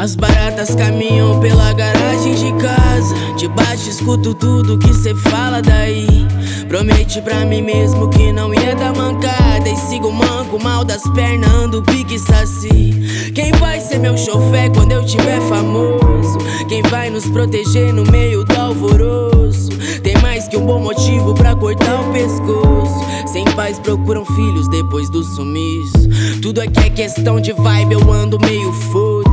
As baratas caminham pela garagem de casa. Debaixo escuto tudo que cê fala daí. Prometi pra mim mesmo que não ia dar mancada. E sigo manco, mal das pernas, ando pique saci. Quem vai ser meu chofé quando eu tiver famoso? Quem vai nos proteger no meio do alvoroço? Tem mais que um bom motivo pra cortar o pescoço. Sem pais procuram filhos depois do sumiço. Tudo aqui é questão de vibe, eu ando meio foda-se. eu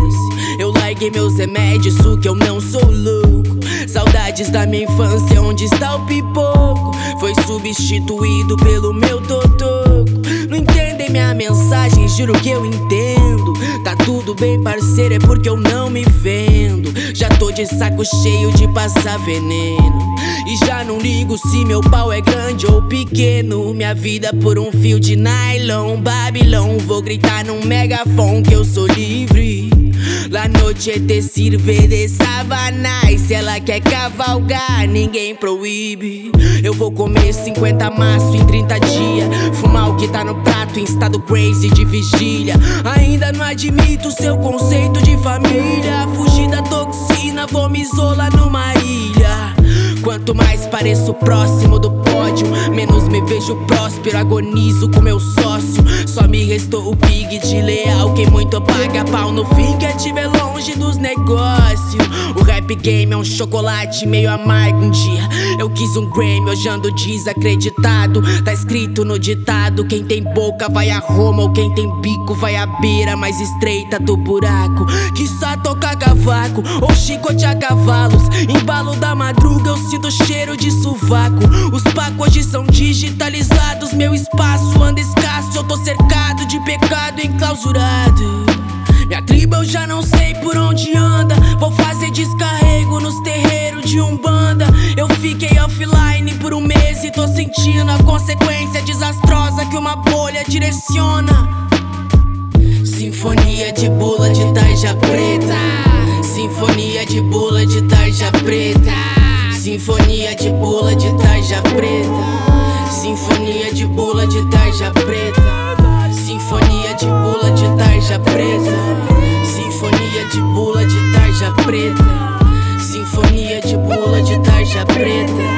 larguei meus remédios, que eu não sou louco. Saudades da minha infância, onde está o pipoco? Foi substituído pelo meu totoco. Não entendem minha mensagem, juro que eu entendo. Tá tudo bem parceiro, é porque eu não me vendo. Já tô de saco cheio de passar veneno. E já não ligo se meu pau é grande ou pequeno. Minha vida por um fio de nylon, Babilão. Vou gritar num megafone que eu sou livre noite tecer de sabanais Se ela quer cavalgar, ninguém proíbe. Eu vou comer 50 maço em 30 dias. Fumar o que tá no prato em estado crazy de vigília. Ainda não admito seu conceito de família. Fugir da toxina, vou me isolar numa ilha. Quanto mais pareço próximo do pódio Menos me vejo próspero, agonizo com meu Só me restou o pig de leal Quem muito paga pau no fim quer te ver longe dos negócios. O rap game é um chocolate meio amargo um dia Eu quis um Grammy, hoje ando desacreditado. Tá escrito no ditado Quem tem boca vai a Roma Ou quem tem bico vai à beira mais estreita do buraco. Quiçá tocar cavaco ou chicote a cavalos. Embalo da madruga eu sinto cheiro de sovaco. Os pacos hoje são digitalizados Meu espaço anda escasso Eu tô cercado de pecado enclausurado. Minha tribo eu já não sei por onde anda. Vou fazer descarrego nos terreiros de Umbanda. Eu fiquei offline por um mês e tô sentindo A consequência desastrosa que uma bolha direciona. Sinfonia de bula de tarja preta. Sinfonia de bula de tarja preta. Sinfonia de bula de tarja preta. Sinfonia de bula de tarja preta Bula de tarja preta.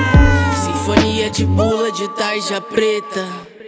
Sinfonia de bula de tarja preta